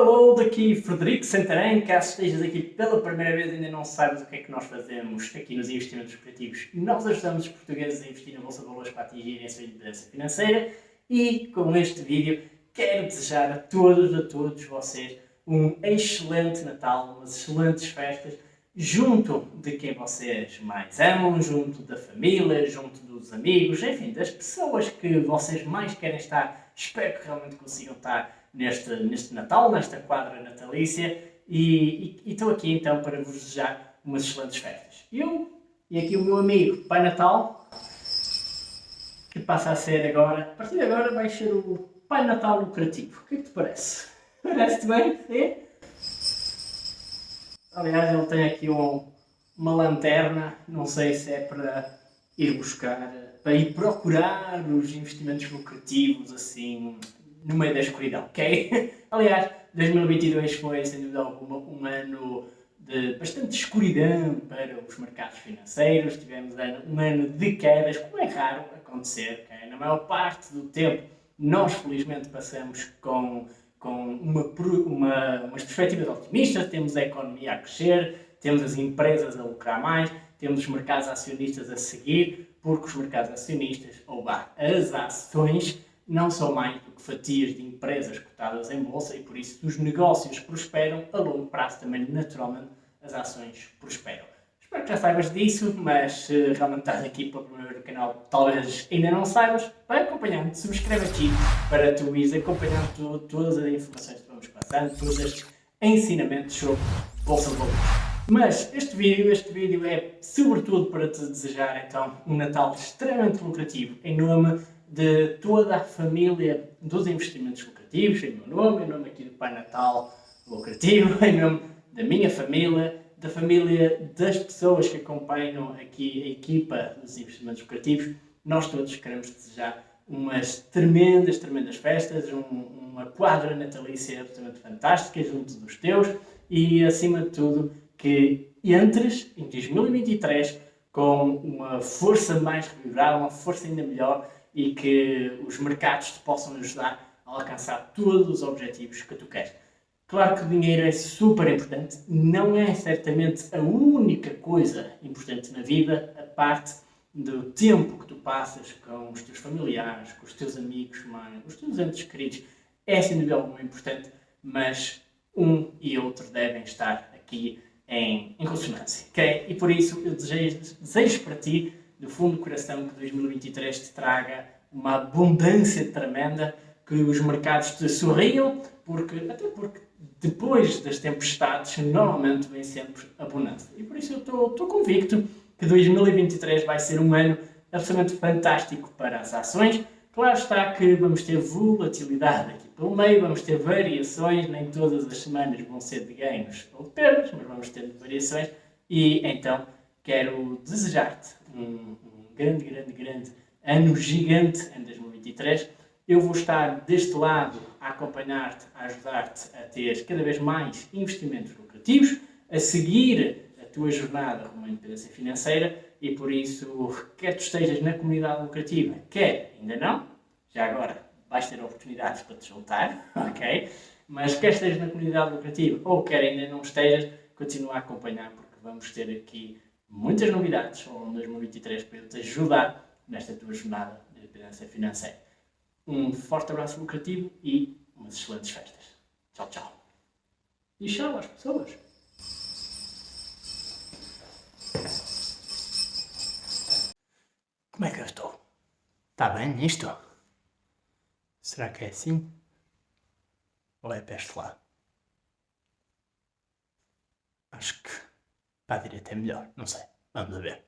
Hello, daqui Frederico Santarém, caso estejas aqui pela primeira vez e ainda não sabes o que é que nós fazemos aqui nos investimentos cooperativos, nós ajudamos os portugueses a investir na Bolsa de Valores para atingirem a sua independência financeira e com este vídeo quero desejar a todos, a todos vocês um excelente Natal, umas excelentes festas, junto de quem vocês mais amam, junto da família, junto dos amigos, enfim, das pessoas que vocês mais querem estar. Espero que realmente consigam estar neste, neste Natal, nesta quadra natalícia, e, estou aqui então para vos desejar umas excelentes festas. Eu e aqui o meu amigo Pai Natal, que passa a ser agora, a partir de agora vai ser o Pai Natal lucrativo. O que é que te parece? Parece-te bem? É? Aliás, ele tem aqui um, uma lanterna, não sei se é para ir buscar, para ir procurar os investimentos lucrativos, assim, no meio da escuridão, ok? Aliás, 2022 foi, sem dúvida alguma, um ano de bastante escuridão para os mercados financeiros. Tivemos um ano de quedas, como é raro acontecer, okay? Na maior parte do tempo, nós felizmente passamos com, com uma, uma, umas perspectivas otimistas, temos a economia a crescer, temos as empresas a lucrar mais, temos os mercados acionistas a seguir, porque os mercados acionistas, ou bah, as ações, não são mais do que fatias de empresas cotadas em bolsa e por isso os negócios prosperam, a longo prazo também naturalmente as ações prosperam. Espero que já saibas disso, mas se realmente estás aqui pela primeira vez no canal, talvez ainda não saibas, vai acompanhando, subscreve aqui para tu ires acompanhando todas as informações que vamos passando, todos estes ensinamentos sobre Bolsa de Valores. Mas este vídeo, este vídeo é sobretudo para te desejar então um Natal extremamente lucrativo em nome de toda a família dos investimentos lucrativos, em meu nome, em nome aqui do Pai Natal Lucrativo, em nome da minha família, da família das pessoas que acompanham aqui a equipa dos investimentos lucrativos, nós todos queremos desejar umas tremendas, tremendas festas, um, uma quadra natalícia absolutamente fantástica junto dos teus e, acima de tudo, que entres em 2023 com uma força mais revigorada, uma força ainda melhor e que os mercados te possam ajudar a alcançar todos os objetivos que tu queres. Claro que o dinheiro é super importante, não é certamente a única coisa importante na vida, a parte do tempo que tu passas com os teus familiares, com os teus amigos, mãe, os teus entes queridos, é sem dúvida alguma importante, mas um e outro devem estar aqui em, em consonância, ok? E por isso eu desejo, desejo para ti do fundo do coração que 2023 te traga uma abundância tremenda, que os mercados te sorriam, porque, até porque depois das tempestades normalmente vem sempre abundância. E por isso eu estou convicto que 2023 vai ser um ano absolutamente fantástico para as ações. Claro está que vamos ter volatilidade aqui pelo meio, vamos ter variações, nem todas as semanas vão ser de ganhos ou de perdas, mas vamos ter variações e então quero desejar-te um, um, grande, grande, grande ano gigante em 2023. Eu vou estar deste lado a acompanhar-te, a ajudar-te a ter cada vez mais investimentos lucrativos, a seguir a tua jornada rumo à independência financeira e por isso, quer tu estejas na comunidade lucrativa, quer ainda não, já agora vais ter oportunidades para te juntar, ok? Mas quer estejas na comunidade lucrativa ou quer ainda não estejas, continua a acompanhar porque vamos ter aqui muitas novidades ao longo de 2023 para eu te ajudar nesta tua jornada de independência financeira. Um forte abraço lucrativo e umas excelentes festas. Tchau, tchau. E tchau às pessoas. Como é que eu estou? Está bem nisto? Será que é assim? Ou é para este lado? Acho que para a direita é melhor, não sei. Vamos ver.